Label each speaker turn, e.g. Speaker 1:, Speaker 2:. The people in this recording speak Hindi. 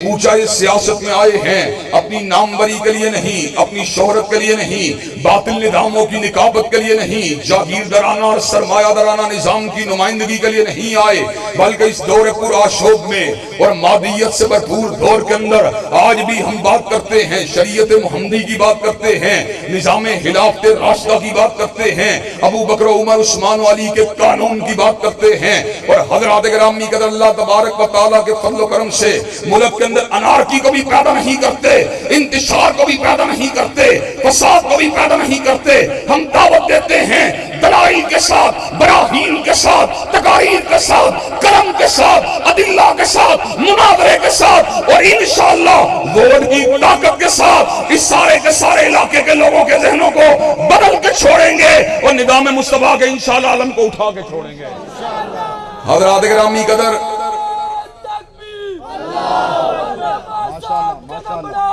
Speaker 1: ये सियासत में आए हैं। अपनी नामवरी के लिए नहीं, अपनी शोहरत के लिए नहीं, बातिल निजामों की निकाबत के लिए नहीं, जागीर दराना और सरमाया दराना निज़ाम की नुमाइंदगी के लिए नहीं आए, बल्कि इस दौर पुराशोभ में और मादियत से भरपूर दौर के अंदर आज भी हम बात करते हैं, शरीयत मोहम्मदी की बात करते हैं, निज़ाम हिलाफत रास्ता की बात करते हैं, अबू बकर उमर उस्मान वाली के कानून की बात करते हैं, और हज़रत ग्रामी कदर अल्लाह तबारक व तआला के फजल करम से मुल्क के अंदर अनारकी को भी पैदा नहीं करते, इंतशार को भी पैदा नहीं करते, फसाद को भी पैदा नहीं करते। हम दावत देते हैं दलाइल के साथ बराहीन के साथ, तकारीर के साथ, करम के साथ, अदिल्ला के साथ, मुनावरे के साथ और इंशाअल्लाह वोट की ताकत के साथ इस सारे के सारे इलाके के लोगों के जहनों को बदल के छोड़ेंगे और निदाम मुस्तफ़ा के इंशाल्लाह आलम को उठा के छोड़ेंगे। हजरात ग्रामी कदर
Speaker 2: माशाल्लाह माशाल्लाह